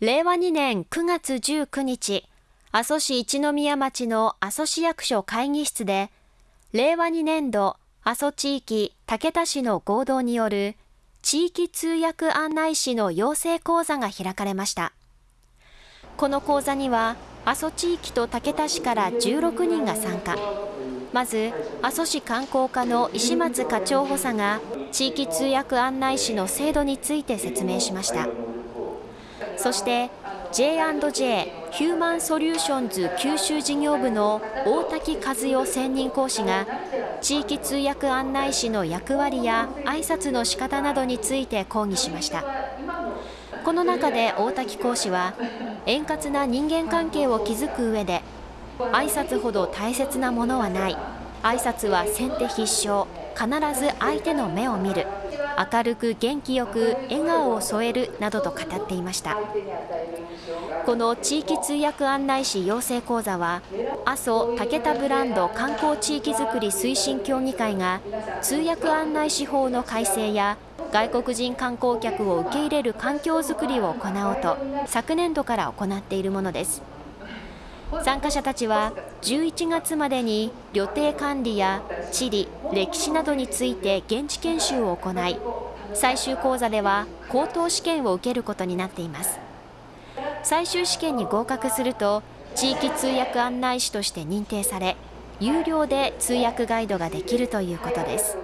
令和2年9月19日、阿蘇市一宮町の阿蘇市役所会議室で、令和2年度阿蘇地域竹田市の合同による地域通訳案内士の養成講座が開かれました。この講座には、阿蘇地域と竹田市から16人が参加。まず、阿蘇市観光課の石松課長補佐が、地域通訳案内士の制度について説明しました。そして J&J ヒューマンソリューションズ九州事業部の大滝和代専任講師が地域通訳案内士の役割や挨拶の仕方などについて講義しました。この中で大滝講師は円滑な人間関係を築く上で挨拶ほど大切なものはない。挨拶は先手必勝。必ず相手の目を見る。明るく元気よく笑顔を添えるなどと語っていました。この地域通訳案内士養成講座は阿蘇武田ブランド観光地域づくり推進協議会が通訳案内士法の改正や外国人観光客を受け入れる環境づくりを行おうと昨年度から行っているものです。参加者たちは11月までに旅程管理や地理、歴史などについて現地研修を行い最終講座では高等試験を受けることになっています。最終試験に合格すると地域通訳案内士として認定され有料で通訳ガイドができるということです。